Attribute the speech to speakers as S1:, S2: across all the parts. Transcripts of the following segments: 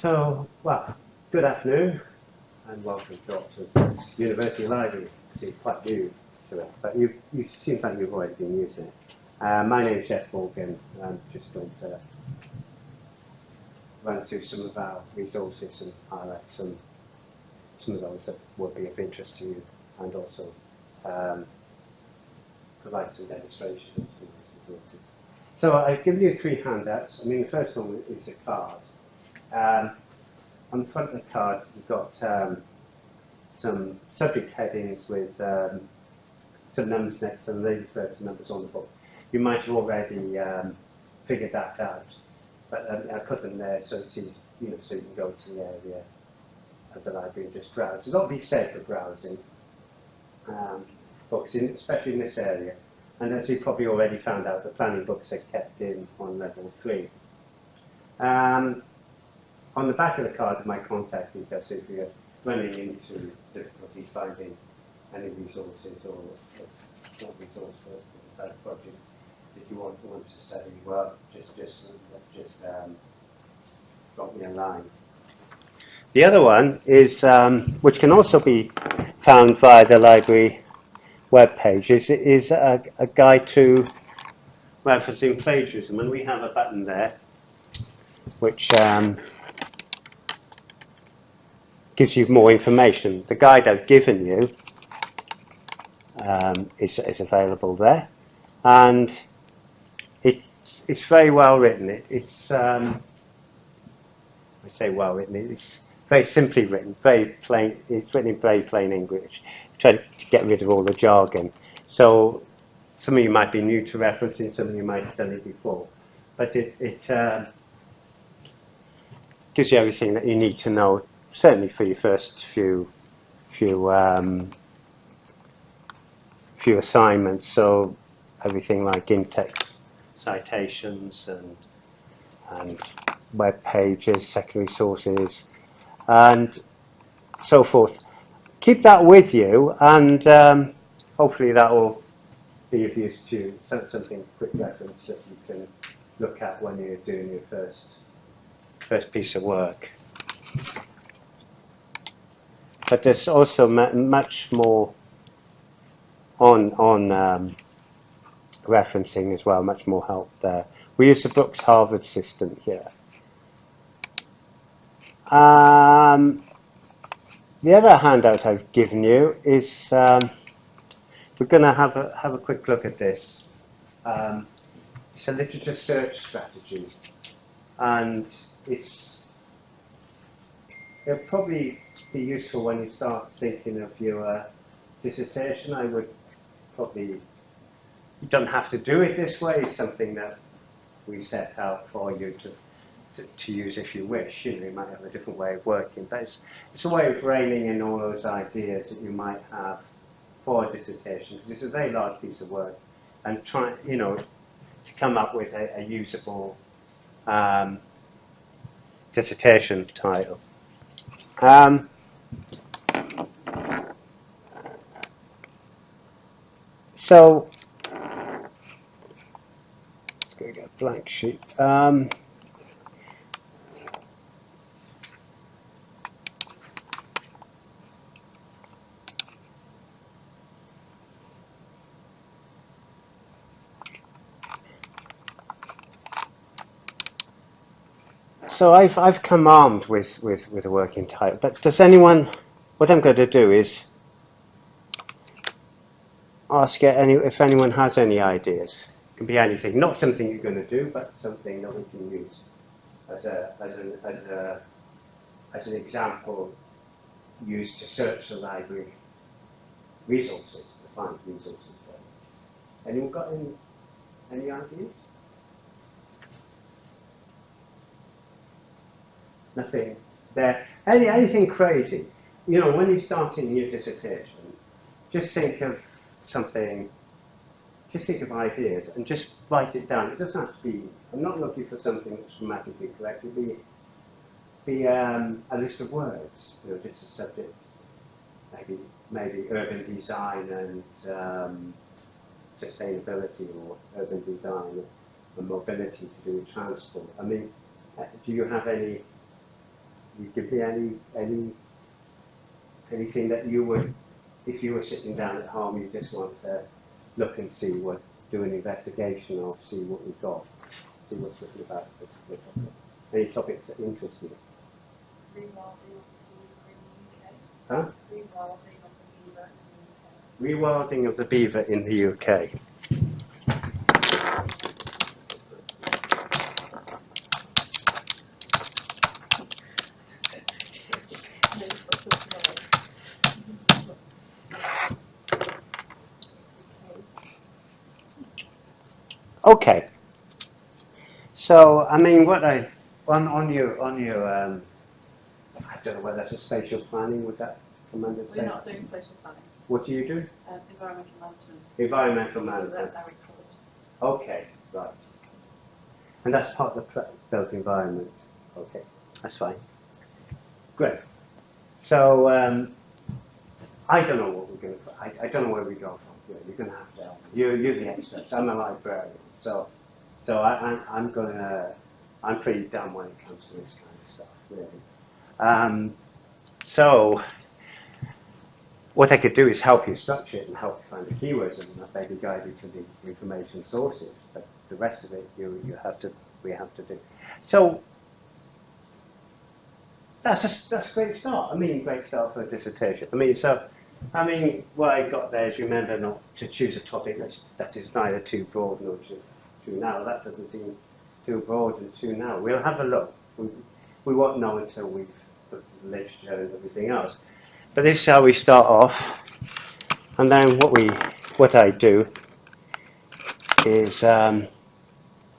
S1: So, well, good afternoon and welcome to Oxford University Library. It's quite new to it, but you, you seem like you've already been using it. Uh, my name is Jeff Morgan and I'm just going to run through some of our resources and highlight some, some of those that will be of interest to you and also um, provide some demonstrations of some resources. So I've given you three handouts. I mean, the first one is a card. Um, on the front of the card, you've got um, some subject headings with um, some numbers next to them. They refer to numbers on the book. You might have already um, figured that out, but um, I put them there so it's easy, you know, so you can go to the area of the library and just browse. There's a lot to be said for browsing books, in, especially in this area. And as you probably already found out, the planning books are kept in on level three. Um, on the back of the card, my contact details, if you're running into difficulties finding any resources or not resource for that project, if you want, want to study well, just just just um, drop me a line. The other one is, um, which can also be found via the library web page, is, is a, a guide to referencing plagiarism, and we have a button there which um, gives you more information. The guide I've given you um, is, is available there, and it's, it's very well written. It, it's um, I say well written. It's very simply written, very plain. It's written in very plain English. Try to get rid of all the jargon. So some of you might be new to referencing, some of you might have done it before, but it, it uh, gives you everything that you need to know certainly for your first few few um, few assignments. So everything like in-text citations and and web pages, secondary sources, and so forth. Keep that with you, and um, hopefully that will be of use to you. Something quick reference that you can look at when you're doing your first first piece of work but there's also much more on on um, referencing as well, much more help there. We use the Brookes Harvard system here. Um, the other handout I've given you is um, we're going to have a have a quick look at this. Um, it's a literature search strategy, and it's it'll probably be useful when you start thinking of your uh, dissertation. I would probably, you don't have to do it this way, it's something that we set out for you to, to, to, use if you wish. You know, you might have a different way of working, but it's, it's a way of reining in all those ideas that you might have for a dissertation, because it's a very large piece of work, and try, you know, to come up with a, a usable um, dissertation title. Um, so, let's go get a blank sheet. Um, so I've, I've come armed with, with, with a working title, but does anyone, what I'm going to do is ask any, if anyone has any ideas. It can be anything, not something you're going to do, but something that we can use as, a, as, an, as, a, as an example used to search the library resources, to find resources. Anyone got any, any ideas? Nothing there. Any, anything crazy. You know, when you're starting your dissertation, just think of something, just think of ideas and just write it down. It doesn't have to be, I'm not looking for something that's grammatically correct. It'll be, be um, a list of words, you know, just a subject. Maybe, maybe urban design and um, sustainability or urban design and mobility to do with transport. I mean, uh, do you have any you give me any, any, anything that you would, if you were sitting down at home, you just want to look and see what, do an investigation of, see what we've got, see what's written about the particular topic. Any topics that interest you?
S2: Rewilding of the beaver in the UK.
S1: Huh?
S2: Rewilding of the beaver in the UK.
S1: Rewilding of the beaver in the UK. Okay. So, I mean, what I, on, on your, on your, um, I don't know whether that's a spatial planning, would that come under
S2: We're not doing spatial planning,
S1: What do you do?
S2: um, environmental management.
S1: Environmental
S2: So
S1: management.
S2: that's our report.
S1: Okay, right. And that's part of the built environment. Okay, that's fine. Great. So, um, I don't know what we're going to, I, I don't know where we go from here. You're going to have to help. You're, you're the experts. I'm a librarian. So, so I, I'm, I'm going to, I'm pretty dumb when it comes to this kind of stuff, really. Um, so, what I could do is help you structure it and help you find the keywords and maybe guide you to the information sources. But the rest of it, you, you have to, we have to do. So that's a, that's a great start. I mean, great start for a dissertation. I mean, so, I mean, what I got there is remember not to choose a topic that's, that is neither too broad nor too, too narrow. That doesn't seem too broad and too narrow. We'll have a look. We, we won't know until we've looked at the literature and everything else. But this is how we start off. And then what we, what I do is um,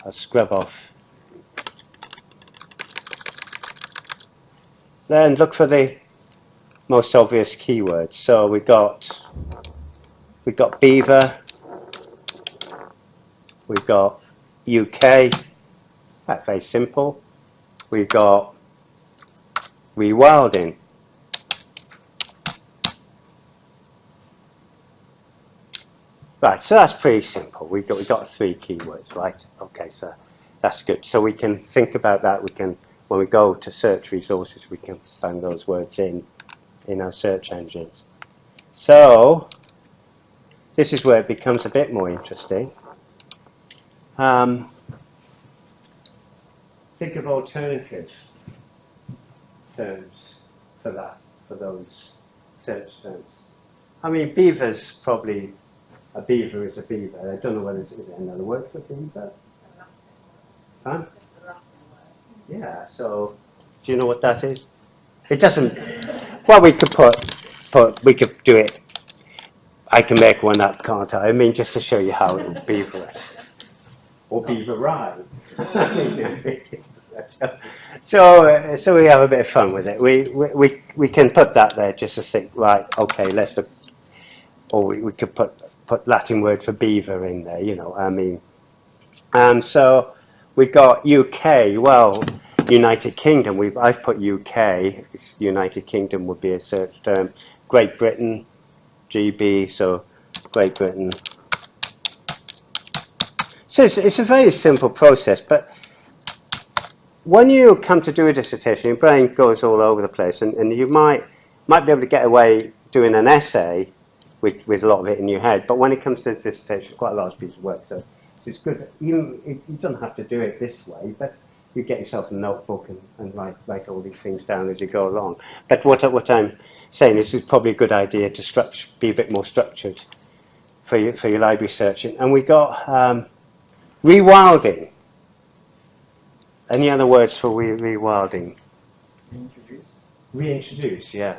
S1: I'll scrub off. Then look for the most obvious keywords. So we got we got beaver, we've got UK. That's very simple. We've got rewilding. Right, so that's pretty simple. We've got we've got three keywords, right? Okay, so that's good. So we can think about that. We can when we go to search resources, we can find those words in in our search engines. So this is where it becomes a bit more interesting. Um, think of alternative terms for that, for those search terms. I mean, beaver's probably a beaver is a beaver. I don't know whether it's is another word for beaver. Huh? Yeah. So, do you know what that is? It doesn't. Well, we could put put we could do it. I can make one up, can't I? I mean, just to show you how it would be for us. Or beaver so, so, uh, so we have a bit of fun with it. We, we, we, we can put that there just to think, right, okay, let's look. Or we, we could put, put Latin word for beaver in there, you know, I mean. And so we've got UK, well, United Kingdom, we've, I've put UK, United Kingdom would be a search term. Great Britain, GB, so Great Britain. So it's, it's a very simple process, but when you come to do a dissertation, your brain goes all over the place, and, and you might might be able to get away doing an essay with, with a lot of it in your head, but when it comes to dissertation, it's quite a large piece of work, so it's good. You, you don't have to do it this way, but you get yourself a notebook and, and write, write all these things down as you go along. But what, what I'm saying is it's probably a good idea to structure, be a bit more structured for your, for your library searching. And we got um, rewilding. Any other words for re- rewilding?
S3: Introduce.
S1: Reintroduce, yeah.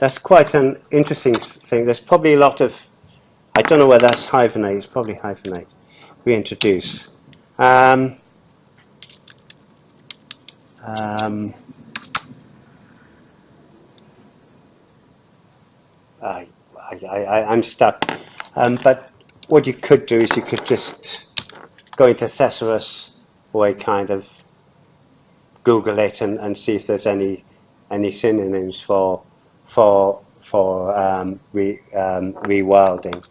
S1: That's quite an interesting thing. There's probably a lot of, I don't know whether that's hyphenate, it's probably hyphenate. Reintroduce. Um, um, I, I, I'm stuck. Um, but what you could do is you could just go into Thesaurus or a kind of Google it and, and see if there's any any synonyms for for for um, re, um, rewilding.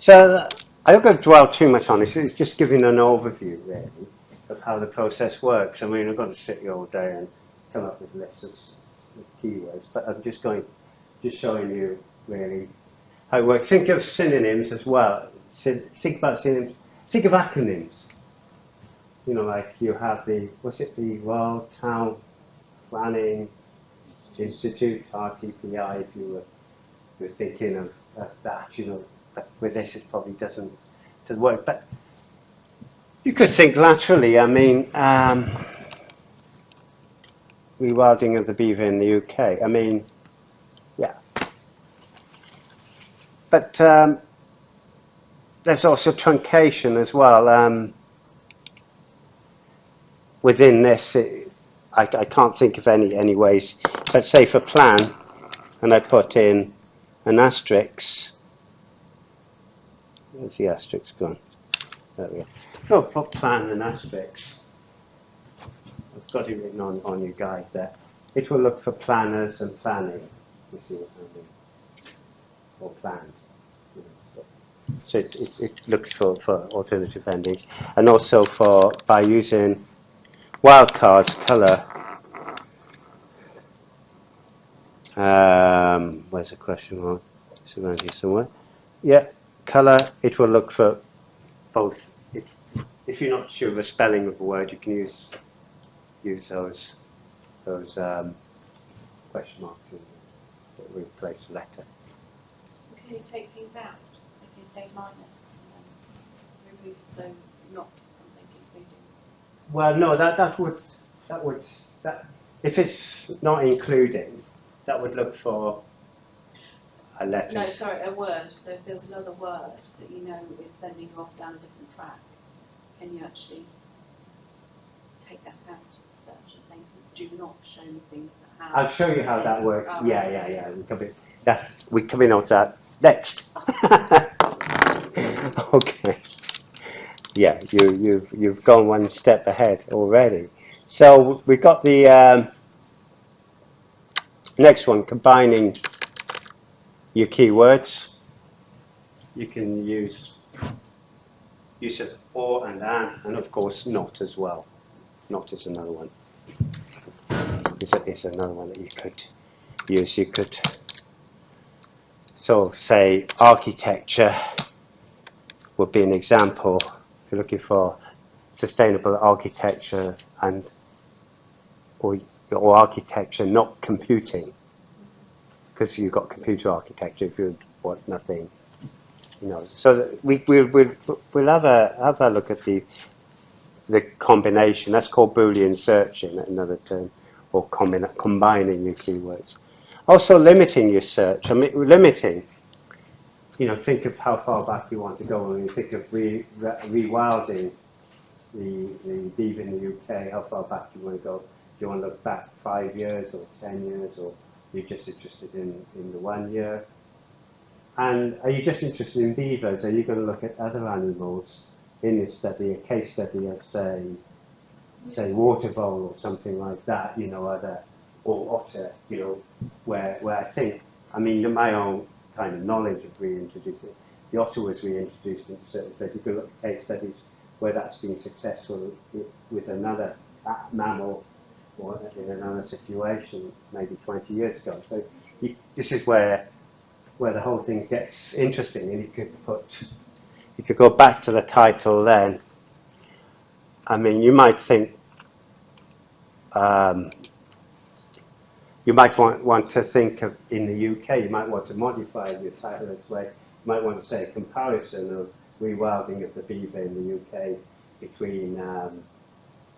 S1: So I I'm not going to dwell too much on this. It's just giving an overview, really, of how the process works. I mean, I've got to sit here all day and come up with lists of, of keywords, but I'm just going, just showing you really how it works. Think of synonyms as well. Think about synonyms. Think of acronyms. You know, like you have the what's it, the Royal Town Planning Institute (RTPI). If you were, were thinking of, of that, you know, but with this it probably doesn't doesn't work. But you could think laterally. I mean, um, rewilding of the beaver in the UK. I mean, yeah. But um, there's also truncation as well. Um, within this, it, I, I can't think of any any ways. But say for plan, and I put in an asterisk. Where's the asterisk gone? There we go. Oh, put plan and asterisk. I've got it written on, on your guide there. It will look for planners and planning. You see what I mean? Or planned. so. It, it, it looks for, for alternative endings. And also for, by using wildcards colour, um, where's the question mark? It's around here somewhere. Yeah, colour, it will look for both. If, if you're not sure of the spelling of a word, you can use use those those um, question marks that replace the letter.
S2: Can you take things out? If you say minus and then remove so not something including.
S1: Well, no, that, that would, that would, that, if it's not including, that would look for a.
S2: No, sorry, a word. So if there's another word that you know is sending you off down a different track, can you actually take that out of the search and think, do not show me things that have.
S1: I'll show you how that works. Yeah, yeah, yeah. We come in, that's, we coming on to that next. okay. Yeah, you, you've, you've gone one step ahead already. So we've got the um, next one, combining your keywords. You can use use of or and an, and of course not as well. Not is another one is, is another one that you could use. You could so say architecture would be an example. If you're looking for sustainable architecture and or, or architecture not computing, because you've got computer architecture if you want nothing, you know. So we we we'll, we'll have a have a look at the the combination. That's called Boolean searching, another term, or combina- combining your keywords. Also limiting your search. I mean, limiting. You know, think of how far back you want to go. When you think of re, re, rewilding the the in the UK, how far back do you want to go? Do you want to look back five years or ten years, or you're just interested in, in the one year? And are you just interested in beavers? Are you going to look at other animals in this study, a case study of say, say water vole or something like that, you know, other or otter, you know, where where I think, I mean, my own kind of knowledge of reintroducing, the otter was reintroduced into certain places. You can look at case studies where that's been successful with, with another mammal in another situation, maybe 20 years ago. So you, this is where where the whole thing gets interesting, and you could put if you could go back to the title then. I mean, you might think um, you might want, want to think of in the UK, you might want to modify your title this way. You might want to say a comparison of rewilding of the beaver in the UK between, um,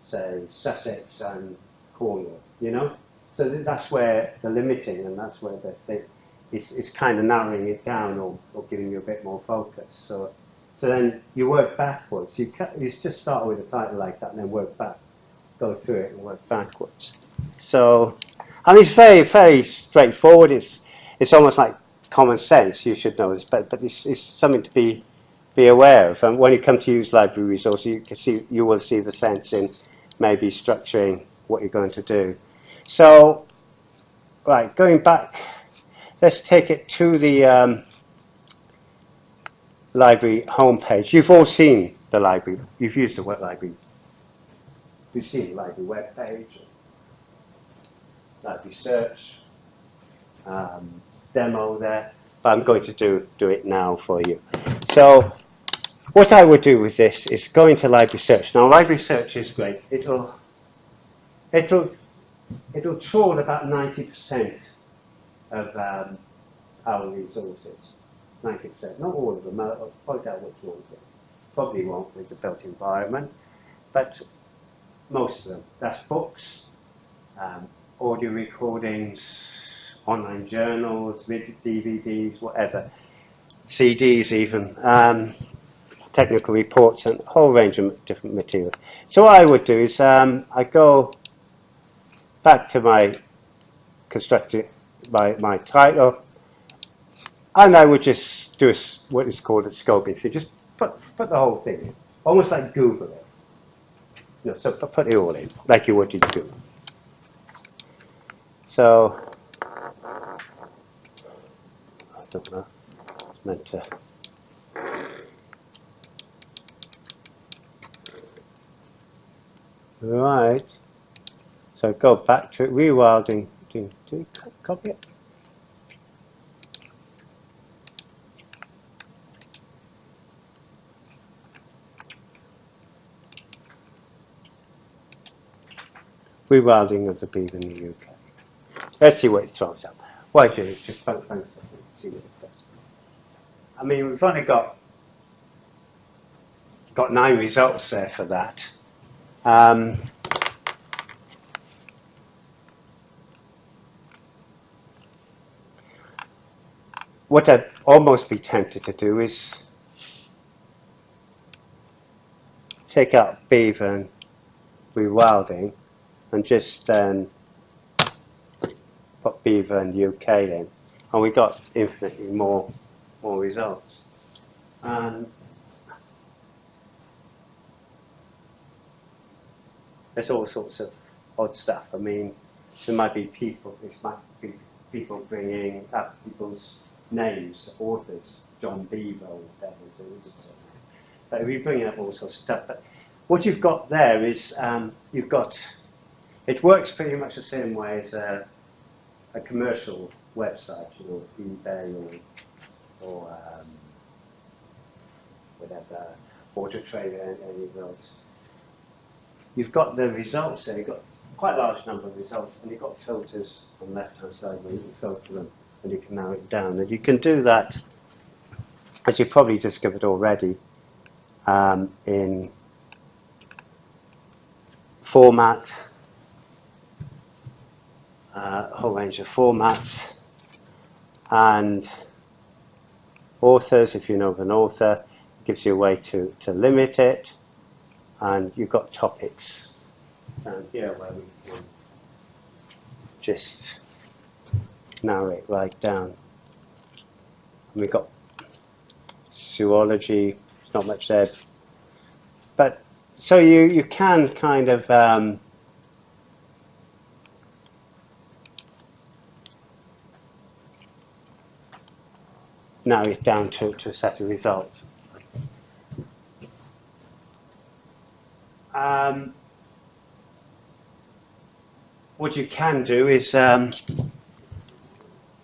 S1: say, Sussex and Cornwall, you know? So that's where the limiting and that's where the thing is, is kind of narrowing it down or, or giving you a bit more focus. So, so then you work backwards. You, ca- you just start with a title like that and then work back, go through it and work backwards. So, and it's very, very straightforward. It's, it's almost like common sense. You should know this, but, but it's, it's something to be, be aware of. And when you come to use library resources, you can see, you will see the sense in maybe structuring what you're going to do. So, right, going back, let's take it to the um, library homepage. You've all seen the library. You've used the web library. You've seen the library webpage, library search, um, demo there. But I'm going to do do it now for you. So what I would do with this is go into library search. Now library search is great. It'll it'll it'll trawl about 90% of um, our resources. 90%, not all of them, I'll I'll point out which ones it probably won't with the built environment, but most of them. That's books, um, audio recordings, online journals, DVDs, whatever, CDs even, um, technical reports and a whole range of different materials. So what I would do is um, I go back to my constructed my, my title and I would just do a what is called a scoping. So just put, put the whole thing in, almost like Google it. You know, so put, it all in, like you would in Google. So, I don't know, it's meant to. Right. So go back to it, rewilding. Do, do copy it? Rewilding of the beaver in the UK. Let's see what it throws up. I do is just poke stuff see what it does. I mean, we've only got got nine results there for that. Um, what I'd almost be tempted to do is take out beaver and rewilding and just then put beaver and UK in, and we got infinitely more more results. And there's all sorts of odd stuff. I mean, there might be people. This might be people bringing up people's names, authors, John Beaver whatever it is. But we bring up all sorts of stuff. But what you've got there is um, you've got. It works pretty much the same way as a, a commercial website, you know, eBay or or um, whatever, Auto Trader, and any of those. You've got the results there. You've got quite a large number of results, and you've got filters on the left-hand side where you can filter them and you can narrow it down. And you can do that, as you've probably discovered already, um, in format, uh, a whole range of formats, and authors, if you know of an author, it gives you a way to, to limit it, and you've got topics down here where we can just narrow it right down. We've got zoology, there's not much there, but so you, you can kind of um, narrow it down to, to a set of results. Um, what you can do is um,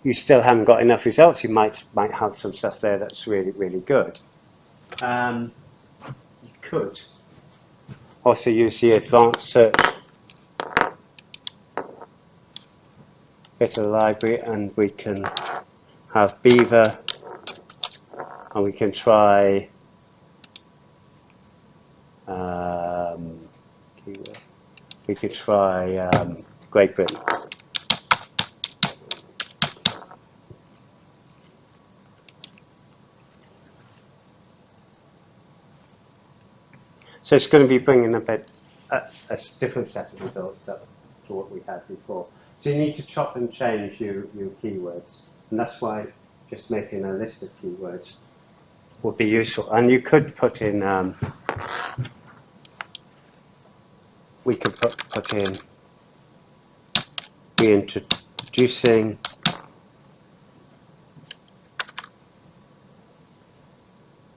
S1: you still haven't got enough results. You might might have some stuff there that's really really good. Um, you could also use the advanced search bit of the library, and we can have Beaver, and we can try. Um, we could try um, Great Britain. So it's going to be bringing a bit a, a different set of results to, to what we had before. So you need to chop and change your, your keywords, and that's why just making a list of keywords would be useful. And you could put in, um, we could put, put in reintroducing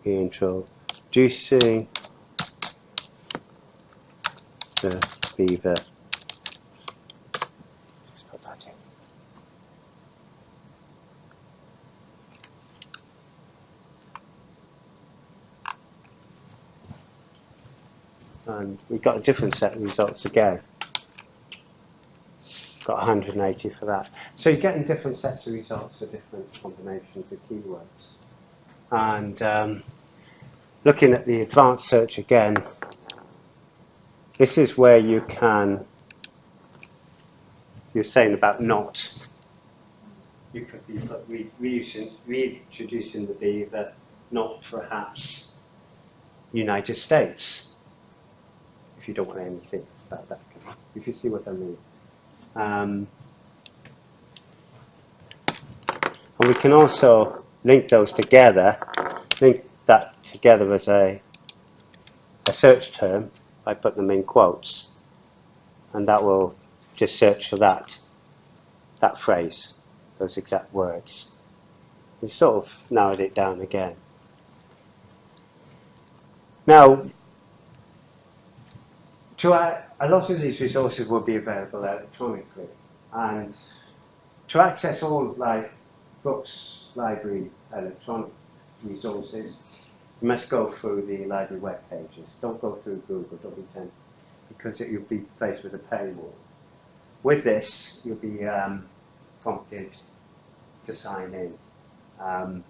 S1: introducing Just put that. And we've got a different set of results again. Got 180 for that. So you're getting different sets of results for different combinations of keywords. And um, looking at the advanced search again, this is where you can, you're saying about not, you could be re- reusing, reintroducing the beaver, not perhaps United States, if you don't want anything about that. If you see what I mean. Um, and we can also link those together, link that together as a, a search term by put them in quotes. And that will just search for that, that phrase, those exact words. We sort of narrowed it down again. Now, to, a lot of these resources will be available electronically, and to access all like books, library, electronic resources, you must go through the library web pages. Don't go through Google, don't be tempted, because it, you'll be faced with a paywall. With this, you'll be um, prompted to sign in. Um,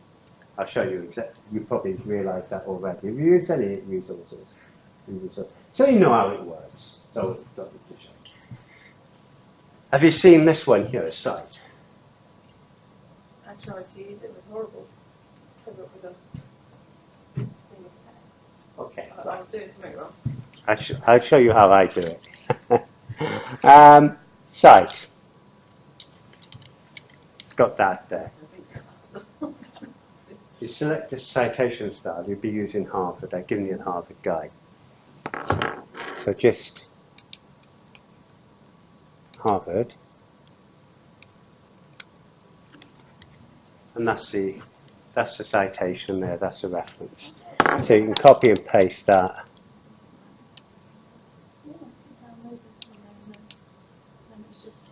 S1: I'll show you. You probably realise that already. Have you used any resources? So you know how it works. So don't to show. Have you seen this one here, a cite?
S2: I tried to use it, it was horrible. Cover up with a thing of text.
S1: Okay.
S2: I, I was doing something wrong.
S1: I'll, sh- I'll show you how I do it. um, cite. Got that there. You select the citation style, you'll be using Harvard. I've given you a Harvard guide. So just Harvard. And that's the that's the citation there, that's the reference. So you can copy and paste that.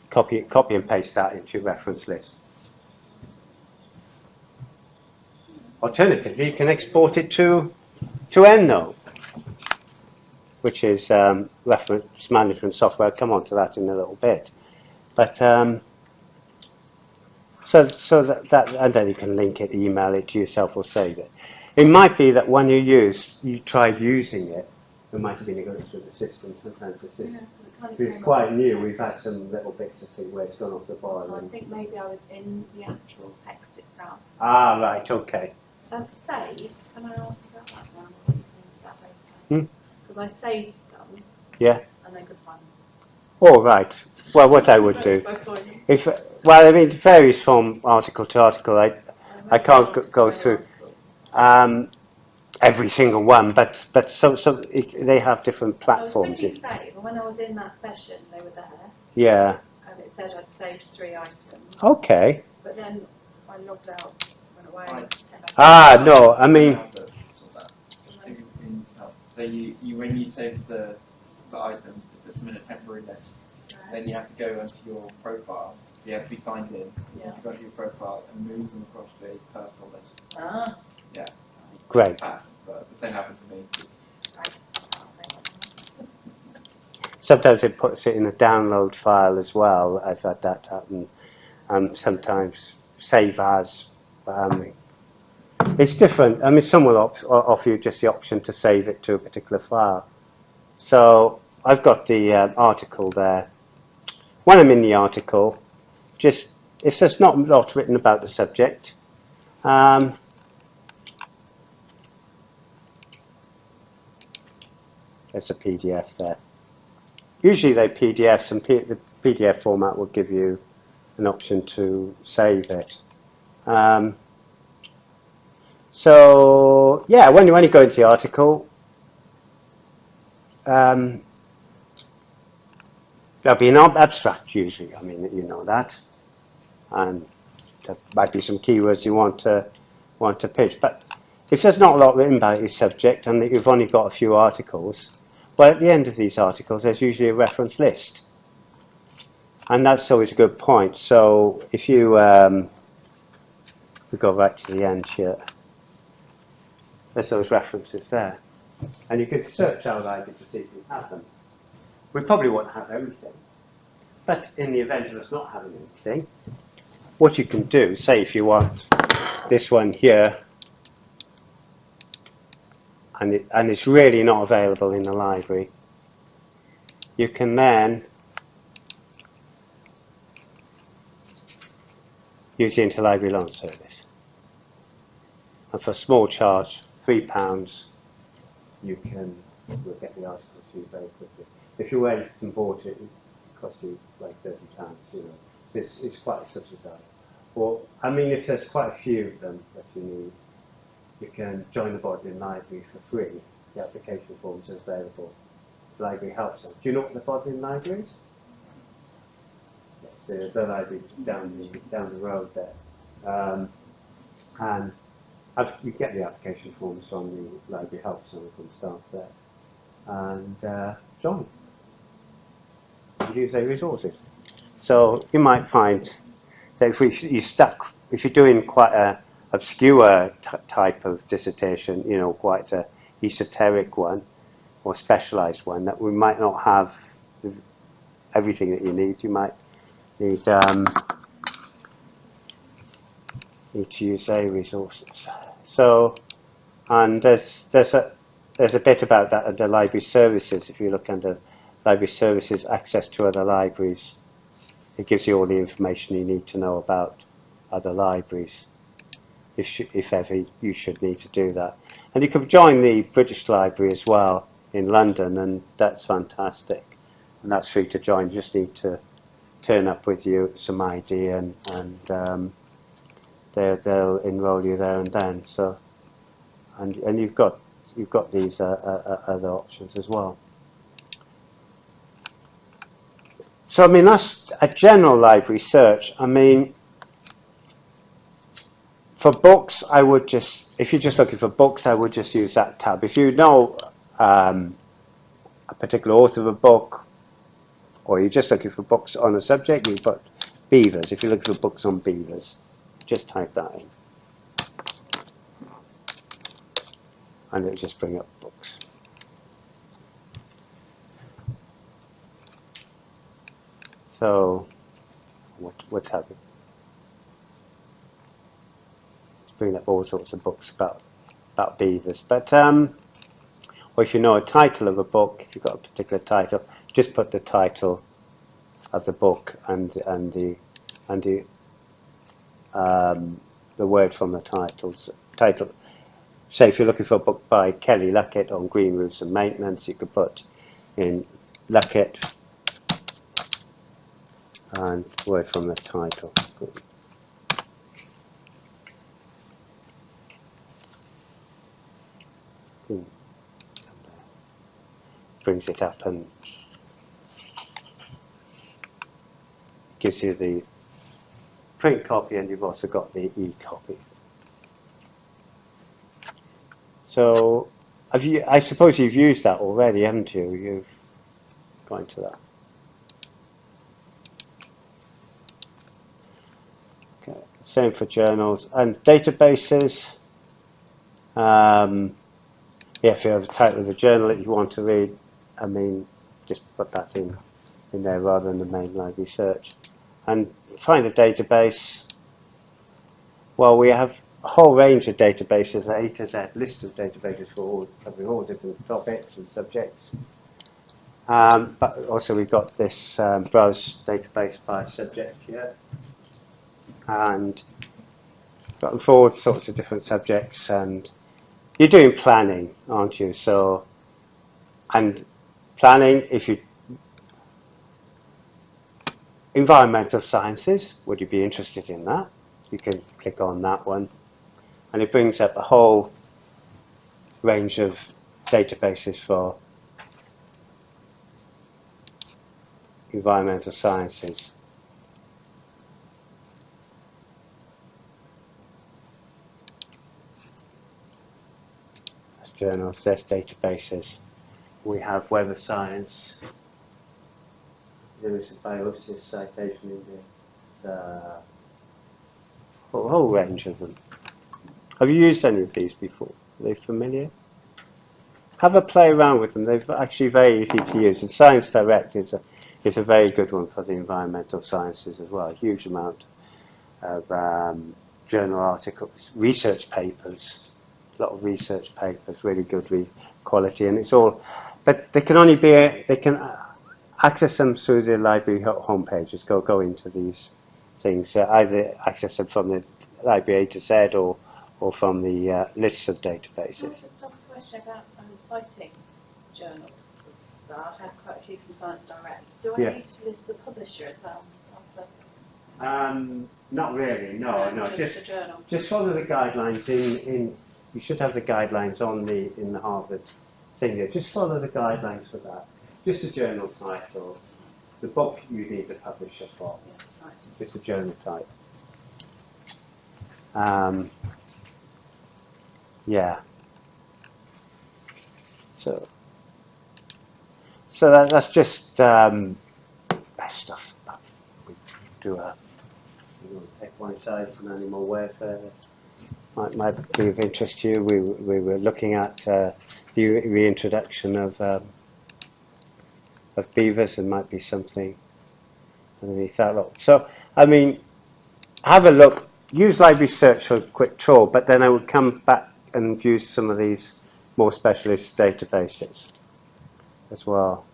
S1: Copy copy and paste that into your reference list. Alternatively, you can export it to to EndNote, which is um, reference management software. I'll come on to that in a little bit. But um, so so that, that and then you can link it, email it to yourself, or save it. It might be that when you use you tried using it, there might have been a glitch with the system. Sometimes the system.
S2: Yeah, it
S1: It's quite new. We've had some little bits of thing where it's gone off the boil.
S2: I think maybe I was in the actual text itself.
S1: ah, right, okay.
S2: Um, save, can I ask about that now? Or we can do that later?
S1: Hmm?
S2: Because I saved them
S1: Yeah.
S2: and they could find.
S1: All right. Well, what I would do,
S2: Both of them.
S1: if well, I mean, it varies from article to article. I, I can't go through.
S2: Articles.
S1: um, every single one, but but so so it, they have different
S2: I was
S1: platforms.
S2: clicking save, when I was in that session, they were there,
S1: Yeah.
S2: and it said I'd saved three items.
S1: Okay.
S2: But then I logged out, went away, and came back.
S1: Ah, no. I mean,
S3: So you, you when you save the, the items, it puts them in a temporary list. Then you have to go onto your profile. So you have to be signed in. You
S2: Yeah.
S3: have to go onto your profile and move them across to a personal list.
S2: Ah,
S3: It's
S1: Great.
S3: but the same happened to me.
S1: sometimes it puts it in a download file as well. I've had that happen. Um, sometimes save as. Um, it's different. I mean, some will op- offer you just the option to save it to a particular file. So I've got the uh, article there. When I'm in the article, just if there's not a lot written about the subject, um, there's a PDF there. Usually they PDFs and P- the PDF format will give you an option to save it. Um, so yeah, when you when you go into the article, um, there'll be an ab- abstract usually. I mean you know that, and there might be some keywords you want to want to pitch. But if there's not a lot written about your subject and that you've only got a few articles, well, at the end of these articles, there's usually a reference list. And that's always a good point. So if you um, we go right to the end here, there's those references there. And you could search our library to see if you have them. We probably won't have everything. But in the event of us not having anything, what you can do, say if you want this one here, and, it, and it's really not available in the library, you can then use the interlibrary loan service. And for a small charge, three pounds, you can you'll get the article to you very quickly. If you went and bought it, it cost you like thirty pounds. You know, this is quite subsidised. Or I mean, if there's quite a few of them that you need, you can join the Bodleian Library for free. The application forms are available. The library helps them. Do you know what the Bodleian Library is? It's the, library down the down the road there, um, and you get the application forms from the library help center from staff there, and uh. And use their resources. So you might find that if you're stuck, if you're doing quite a obscure type of dissertation, you know, quite a esoteric one or specialized one, that we might not have everything that you need. You might need um, need to use their resources. So, and there's there's a there's a bit about that under library services. If you look under library services, access to other libraries, it gives you all the information you need to know about other libraries. If if ever you should need to do that, and you can join the British Library as well in London, and that's fantastic. And that's free to join. You just need to turn up with you some ID and and um, they they'll enrol you there and then. So and and you've got you've got these uh, uh, uh, other options as well. So I mean that's a general library search. I mean for books I would just if you're just looking for books I would just use that tab. If you know um, a particular author of a book or you're just looking for books on a subject, you put beavers. If you're looking for books on beavers, just type that in. And it'll just bring up books. So, what, what have it? It's bringing up all sorts of books about about beavers. But, um, or if you know a title of a book, if you've got a particular title, just put the title of the book and and the and the um, the word from the titles title. Say if you're looking for a book by Kelly Luckett on green roofs and maintenance, you could put in Luckett and word from the title. Hmm. Brings it up and gives you the print copy and you've also got the e-copy. So have you, I suppose you've used that already, haven't you? You've gone to that. Okay. Same for journals and databases. Um, yeah, if you have a title of a journal that you want to read, I mean, just put that in in there rather than the main library search. And find a database. Well, we have a whole range of databases, A to Z list of databases for all, covering all different topics and subjects. Um, but also we've got this um, browse database by subject here. And got all sorts of different subjects and you're doing planning, aren't you? So, and planning, if you environmental sciences, would you be interested in that? You can click on that one and it brings up a whole range of databases for environmental sciences. Journals, there's databases. We have Web of Science, there is a Biosis citation index, uh, a whole range of them. Have you used any of these before? Are they familiar? Have a play around with them. They're actually very easy to use. And Science Direct is a, is a very good one for the environmental sciences as well. A huge amount of um, journal articles, research papers, lot of research papers, really good re- quality, and it's all. But they can only be they can uh, access them through the library ho- homepages. Go go into these things. Uh, either access them from the library A to Z or or from the uh, lists of databases.
S2: I just ask a question about um, citing journals? I've had quite a few from Science Direct. Do I
S1: Yeah.
S2: need to list the publisher as well?
S1: Um, not really.
S2: a-
S1: No, no.
S2: just,
S1: Just
S2: the.
S1: Just follow the guidelines in, in, you should have the guidelines on the, in the Harvard thing. Just follow the guidelines for that. Just the journal title, the book you need the publisher for, just the journal type. Um, yeah. So, so that, that's just um, best stuff. We do a you know, equine science and animal welfare might, might be of interest to you. We, we were looking at uh, the reintroduction of um, of beavers and might be something underneath that lot. So, I mean, have a look. Use library search for a quick tour, but then I would come back and use some of these more specialist databases as well.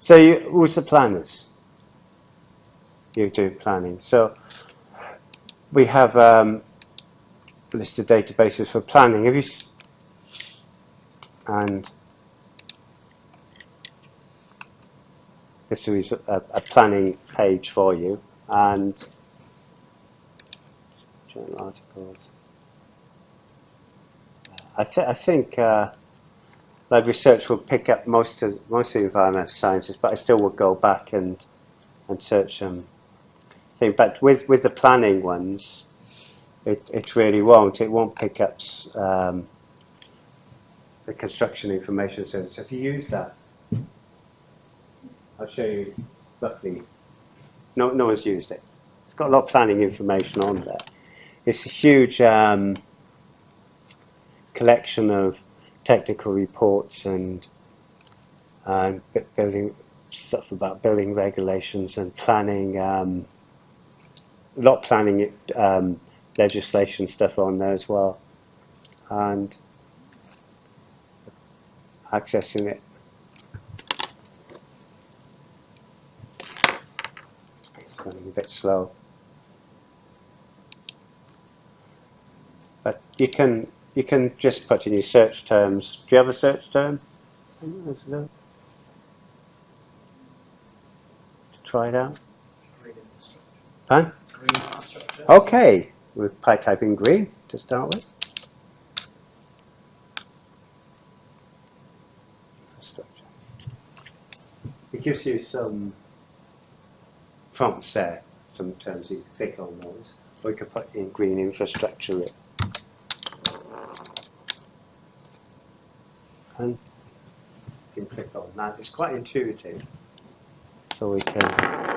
S1: So, you, who's the planners? You do planning. So, we have um, list of databases for planning. Have you and this is a, a planning page for you and journal articles. I, th- I think uh, library search will pick up most of most of the environmental sciences, but I still would go back and and search them. Thing, but with with the planning ones, it it really won't. It won't pick up um, the construction information service. If you use that, I'll show you roughly. No, no one's used it. It's got a lot of planning information on there. It's a huge um, collection of technical reports and and building stuff about building regulations and planning. Um, a lot planning um, legislation stuff on there as well, and accessing it. It's running a bit slow. But you can you can just put in your search terms. Do you have a search term? To try it out. Huh? Okay, we'll try typing green to start with. Infrastructure. It gives you some prompts there, some terms you can click on those, or you can put in green infrastructure. And you can click on that. It's quite intuitive. So we can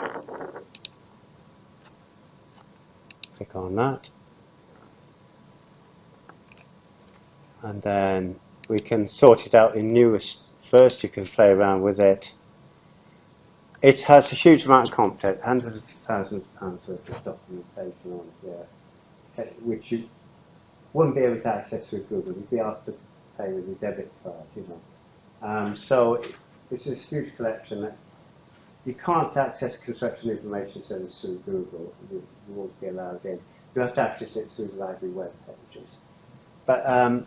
S1: click on that. And then we can sort it out in newest first. You can play around with it. It has a huge amount of content, hundreds of thousands of pounds worth of documentation on here, eh, which you wouldn't be able to access through Google. You'd be asked to pay with your debit card, you know. Um, so it's a huge collection that you can't access construction information service through Google. You, won't be allowed in. You have to access it through the library web pages. But um,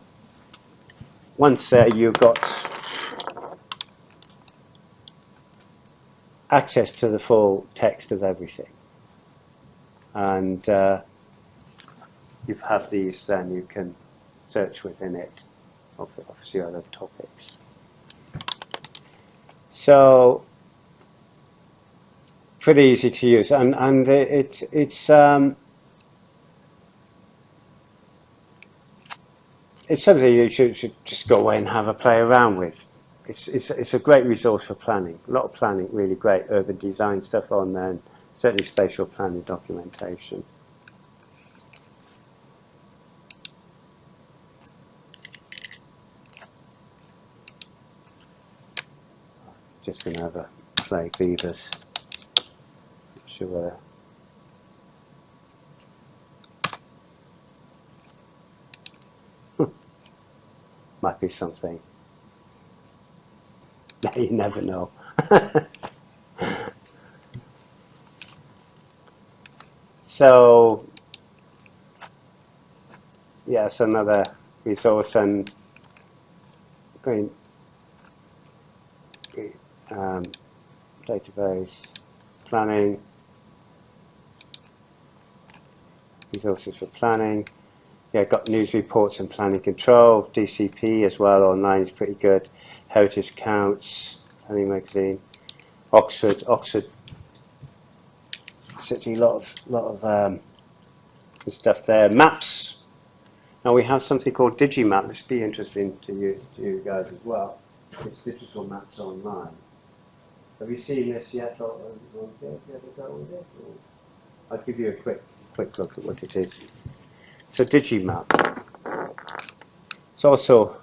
S1: once uh, you've got access to the full text of everything, and uh, you have these, then you can search within it of obviously other topics. So pretty easy to use, and and it, it's um, it's something you should, should just go away and have a play around with. It's, it's, it's a great resource for planning. A lot of planning, really great urban design stuff on there, and certainly spatial planning documentation. Just going to have a play beavers. Sure. Might be something. you never know. so, yes, another resource and um, database planning resources for planning yeah got news reports and planning control DCP as well online is pretty good heritage counts planning magazine Oxford Oxford City lot of lot of um, stuff there maps now we have something called Digimap which would be interesting to you to you guys as well it's digital maps online have you seen this yet? I'll give you a quick quick look at what it is. So Digimap. It's also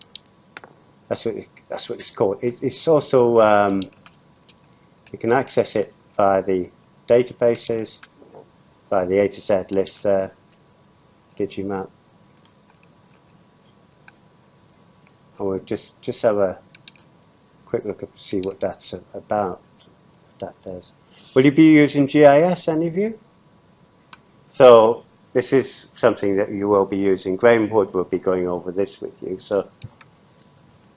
S1: that's what it, that's what it's called. It, it's also um, you can access it via the databases, via the A to Z list there. Digimap. And we'll just just have a quick look at see what that's about. That does. Will you be using GIS, any of you? So this is something that you will be using. Graham Wood will be going over this with you. So,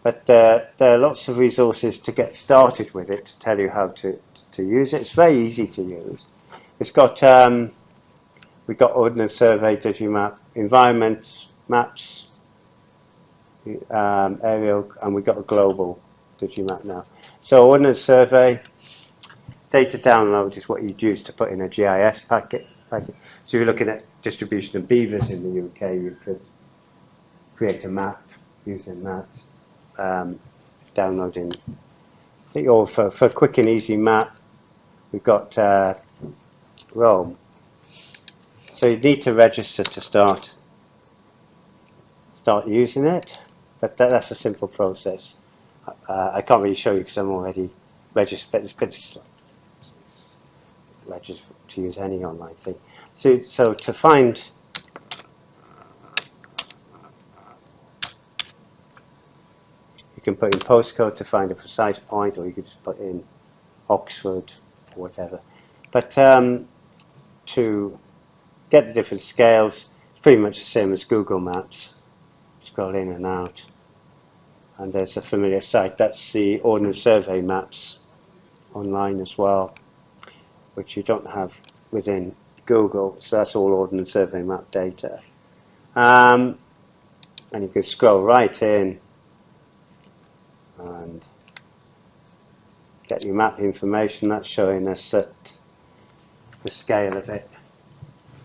S1: but uh, there are lots of resources to get started with it to tell you how to to use it. It's very easy to use. It's got um, we've got Ordnance Survey, Digimap, environment maps, um, aerial, and we've got a global Digimap now. So Ordnance Survey, data download is what you'd use to put in a GIS packet. packet. So you're looking at distribution of beavers in the UK, you could create a map using that, um, downloading, I think all for, for a quick and easy map, we've got uh, Roam. So you need to register to start start using it, but that, that's a simple process. Uh, I can't really show you because I'm already registered, but it's, registered to use any online thing. So, so to find you can put in postcode to find a precise point, or you could just put in Oxford or whatever. But um, to get the different scales, it's pretty much the same as Google Maps. Scroll in and out and there's a familiar site. That's the Ordnance Survey maps online as well, which you don't have within Google. So that's all Ordnance Survey map data. Um, and you can scroll right in and get your map information. That's showing us that the scale of it,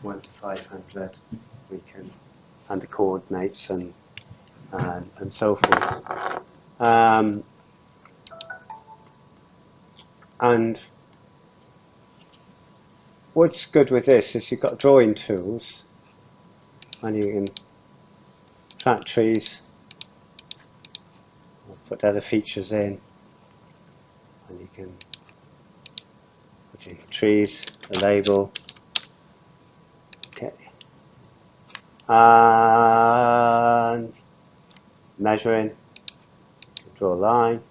S1: 1 to 500, we can, and the coordinates and and, and so forth. Um, and what's good with this is you've got drawing tools and you can track trees, put other features in, and you can put in trees, a label, okay, and measuring, draw a line,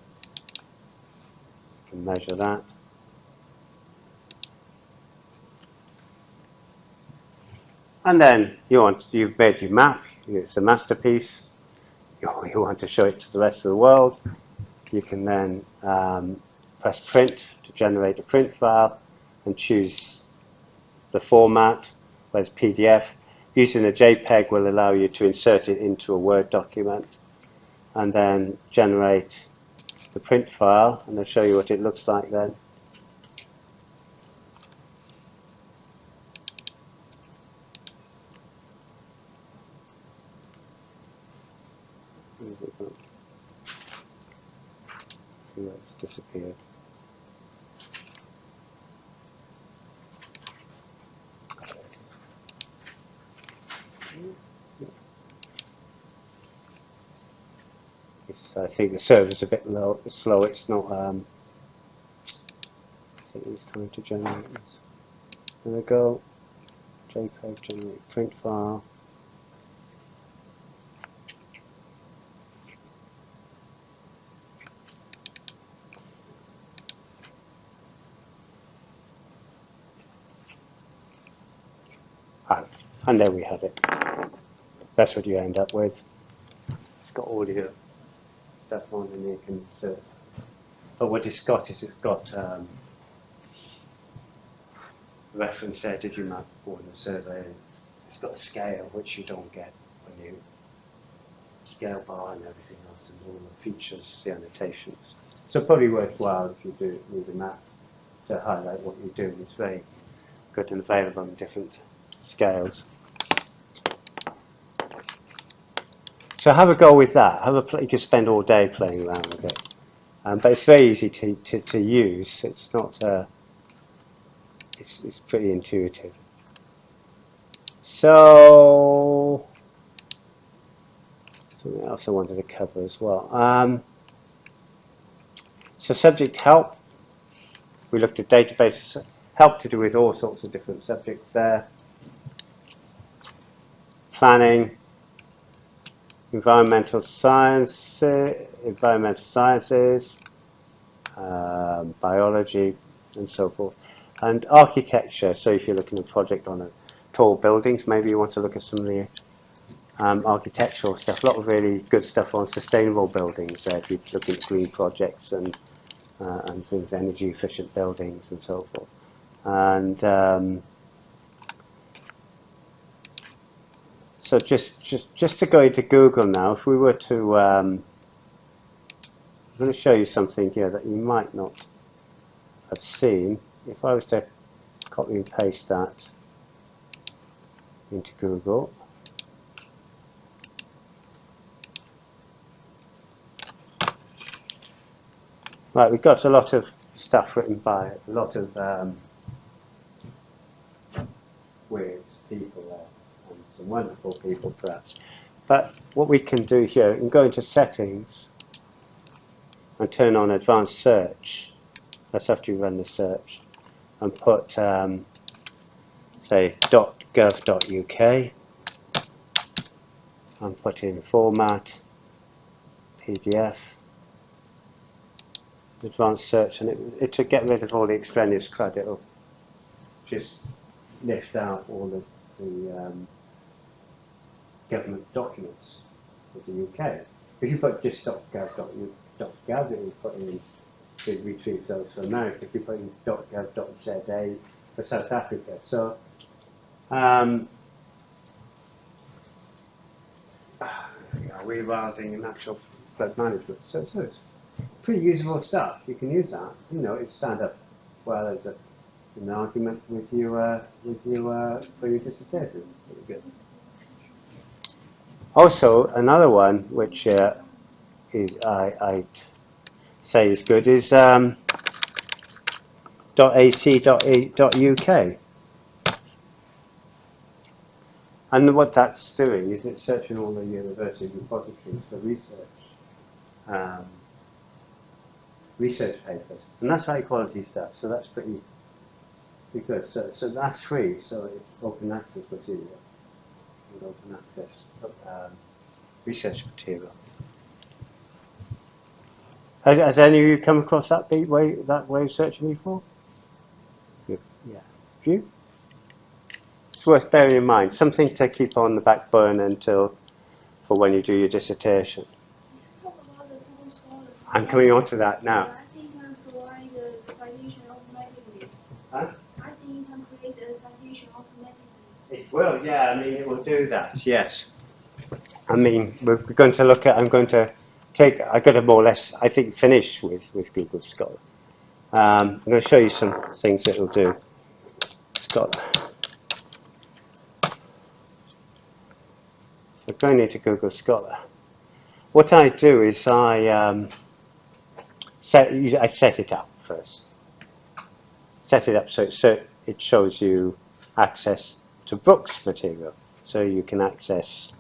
S1: can measure that. And then you want, you've made your map, it's a masterpiece, you, you want to show it to the rest of the world, you can then um, press print to generate a print file and choose the format, whereas PDF. Using a JPEG will allow you to insert it into a Word document and then generate the print file and I'll show you what it looks like then. appeared. It's, I think the server's a bit low, slow. It's not. Um, I think it's time to generate this. There we go. JPEG generate print file. And there we have it. That's what you end up with. It's got audio stuff on and you can but what it's got is it's got um, reference there, Digimap Ordnance Survey. It's, got a scale which you don't get when you scale bar and everything else and all the features, the annotations. So probably worthwhile if you do need a map to highlight what you do. It's very good and available on different scales. So have a go with that. Have a play, you can spend all day playing around with it. Um, but it's very easy to, to, to use. It's not, uh, it's, it's pretty intuitive. So, something else I wanted to cover as well. Um, so subject help, we looked at database help to do with all sorts of different subjects there. Planning, environmental science, environmental sciences, um, biology, and so forth. And architecture, so if you're looking at a project on a tall buildings, maybe you want to look at some of the um, architectural stuff. A lot of really good stuff on sustainable buildings. Uh, if you're looking at green projects and uh, and things, energy efficient buildings and so forth. And um, so just, just, just to go into Google now, if we were to, um, I'm going to show you something here that you might not have seen. If I was to copy and paste that into Google, Right, we've got a lot of stuff written by a lot of um, weird people there, and some wonderful people perhaps. But what we can do here, can go into settings and turn on advanced search. That's after you run the search. And put, um, say, .gov.uk and put in format, PDF, advanced search, and it, it to get rid of all the extraneous crud, it'll just lift out all of the um, government documents of the UK. If you put just it will put in it retrieves those for America. If you put in .gov.za for South Africa, so um, rewilding and natural flood management. So, so it's pretty usable stuff. You can use that. You know, it stand up well as a, an argument with you uh, with you uh, for your dissertation. Pretty good. Also, another one which uh, is I I'd say is good is um, .ac.uk. And what that's doing is it's searching all the university repositories for research. Um, research papers, and that's high quality stuff. So that's pretty, pretty good. So, so that's free. So it's open access material, and open access um, research material. Has, any of you come across that way that way of searching before? Good. Yeah. You? It's worth bearing in mind. Something to keep on the back burner until for when you do your dissertation.
S4: Talk about the Google Scholar.
S1: I'm coming on to that now.
S4: I think you can provide the citation automatically.
S1: Huh?
S4: I think you can create a citation automatically.
S1: It will, yeah. I mean, it will do that. Yes. I mean, we're going to look at. I'm going to take. I've got to more or less. I think finish with with Google Scholar. Um, I'm going to show you some things that it'll do. Scholar. So going into Google Scholar. What I do is I um, set, I set it up first. Set it up so, so it shows you access to Brookes material. So you can access,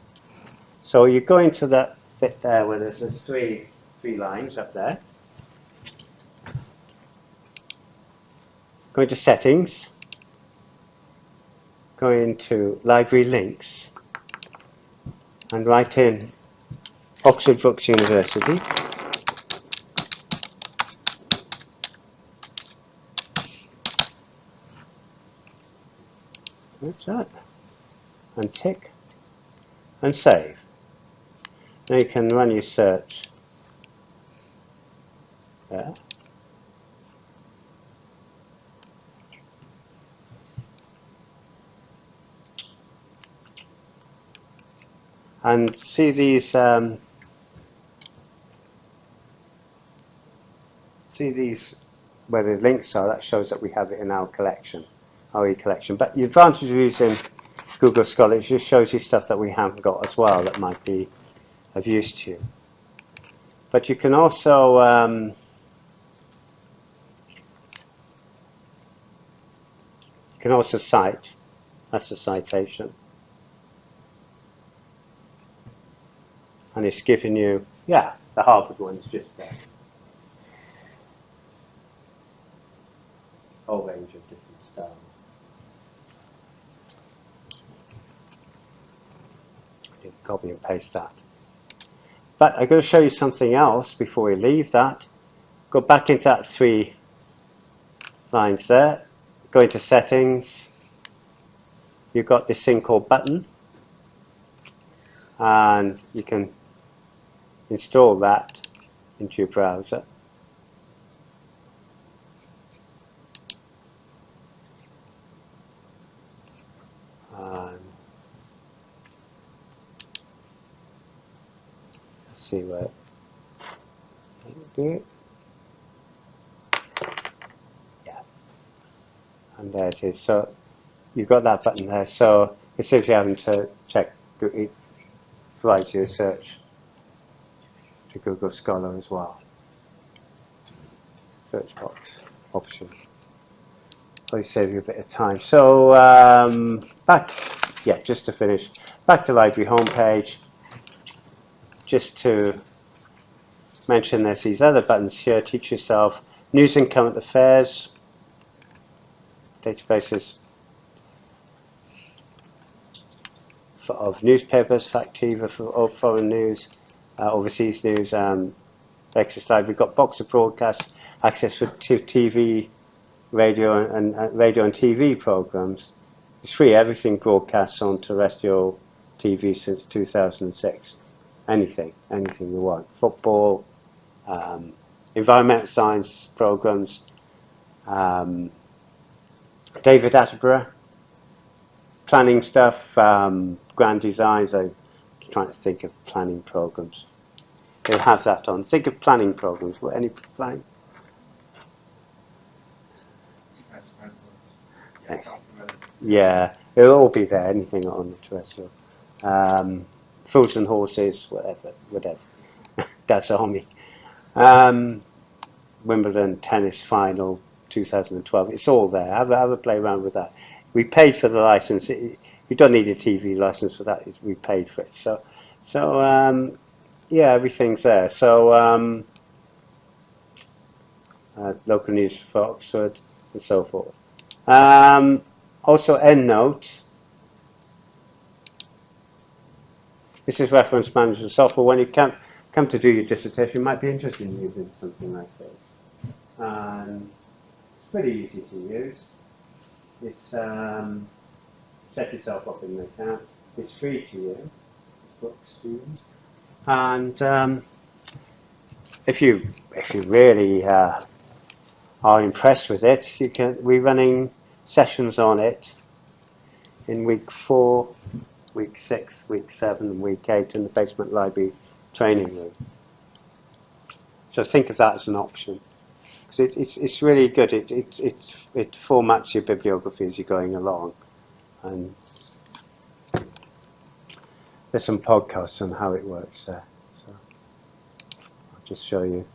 S1: so you go into that bit there where there's the three, three lines up there. Go into settings. Go into library links and write in Oxford Brookes University. What's that? And tick and save. Now you can run your search there. And see these um, see these where the links are, that shows that we have it in our collection, our e-collection. But the advantage of using Google Scholar is it just shows you stuff that we haven't got as well that might be of use to you. But you can also um, you can also cite. That's a citation. And it's giving you, yeah, the Harvard one's just there. whole range of different styles. I did copy and paste that. But I'm going to show you something else before we leave that. Go back into that three lines there. Go into settings. You've got this thing called button. And you can install that into your browser. Um, let's see what. Yeah, and there it is. So you've got that button there. So it saves you having to check. It provides you a search to Google Scholar as well. Search box option probably save you a bit of time. So um, back, yeah, just to finish, back to library homepage. Just to mention there's these other buttons here, teach yourself, news and current affairs, databases for, of newspapers, Factiva for all foreign news, uh, overseas news, um, Access. We've got Box of Broadcast, access for to TV, radio and, and radio and TV programs. It's free. Everything broadcasts on terrestrial TV since 2006. Anything, anything you want. Football, um, environmental science programs. Um, David Attenborough, planning stuff, um, grand designs. I'm trying to think of planning programs. They'll have that on. Think of planning programs. What any planning? Yeah, it'll all be there. Anything on the terrestrial. Fools and horses, whatever, whatever. Dad's Army. Um, Wimbledon tennis final 2012. It's all there. Have a, have a play around with that. We paid for the license. It, you don't need a TV license for that. We paid for it. So, so um, yeah, everything's there. So um, uh, local news for Oxford and so forth. Um, also EndNote. This is reference management software. When you come, come to do your dissertation, you might be interested in using something like this. Um, it's pretty easy to use. It's um, set yourself up in the account. It's free to you, books to use. And um, if you if you really uh, are impressed with it, you can we're running sessions on it in week four, week six, week seven, week eight in the basement library training room. So think of that as an option. It, it's, it's really good. It, it, it, it formats your bibliography as you're going along. And there's some podcasts on how it works there. So I'll just show you.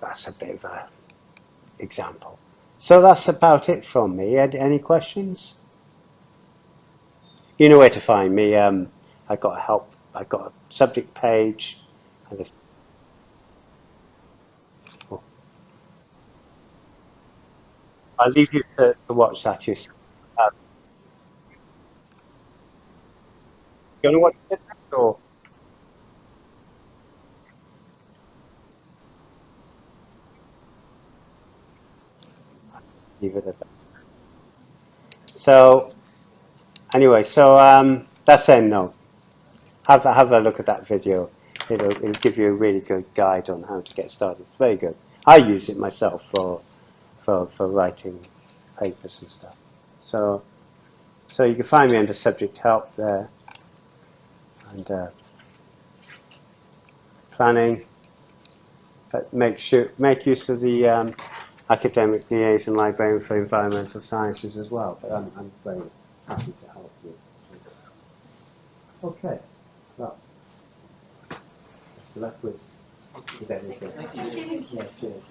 S1: That's a bit of a example. So that's about it from me. Ed, any questions? You know where to find me. Um, I got a help. I got a subject page. And a, oh. I'll leave you to, to watch that. Um, you want to watch it or? Leave it at that. So, anyway, so um, that's EndNote. Have a, have a look at that video. It'll, it'll give you a really good guide on how to get started. It's very good. I use it myself for for for writing papers and stuff. So, so you can find me under subject help there, and uh, planning. But make sure make use of the um, academic liaison librarian for environmental sciences as well, but I'm, I'm very happy to help you. Okay, well, that's left with, with everything.
S5: Thank you.
S1: Yeah, cheers.